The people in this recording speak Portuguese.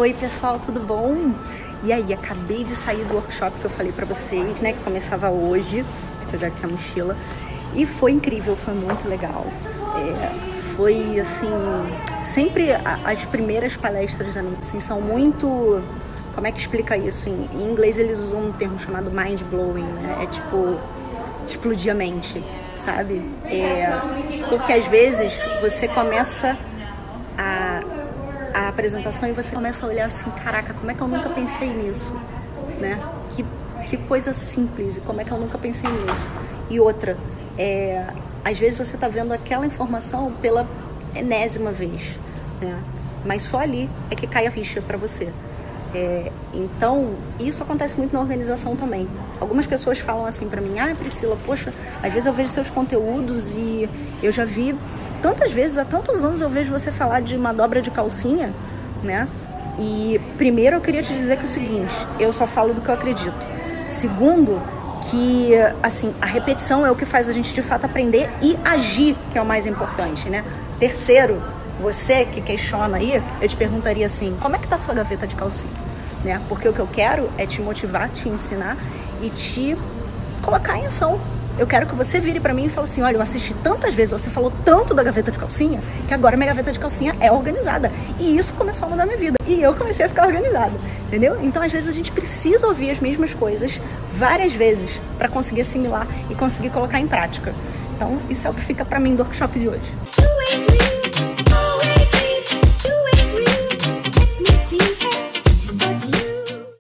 Oi pessoal, tudo bom? E aí, acabei de sair do workshop que eu falei pra vocês, né, que começava hoje, vou pegar aqui a mochila, e foi incrível, foi muito legal. É, foi assim, sempre as primeiras palestras da assim, são muito, como é que explica isso? Em, em inglês eles usam um termo chamado mind blowing, né, é tipo, explodir a mente, sabe? É, porque às vezes você começa a a apresentação e você começa a olhar assim, caraca, como é que eu nunca pensei nisso, né? Que, que coisa simples como é que eu nunca pensei nisso. E outra, é, às vezes você está vendo aquela informação pela enésima vez, né? Mas só ali é que cai a ficha para você. É, então, isso acontece muito na organização também. Algumas pessoas falam assim para mim, ah, Priscila, poxa, às vezes eu vejo seus conteúdos e eu já vi tantas vezes, há tantos anos eu vejo você falar de uma dobra de calcinha, né? E primeiro eu queria te dizer que é o seguinte, eu só falo do que eu acredito. Segundo, que assim, a repetição é o que faz a gente de fato aprender e agir, que é o mais importante, né? Terceiro, você que questiona aí, eu te perguntaria assim, como é que tá sua gaveta de calcinha? Né? Porque o que eu quero é te motivar, te ensinar e te colocar em ação eu quero que você vire para mim e fale assim, olha, eu assisti tantas vezes, você falou tanto da gaveta de calcinha, que agora minha gaveta de calcinha é organizada. E isso começou a mudar minha vida. E eu comecei a ficar organizada, entendeu? Então, às vezes, a gente precisa ouvir as mesmas coisas várias vezes para conseguir assimilar e conseguir colocar em prática. Então, isso é o que fica para mim do workshop de hoje.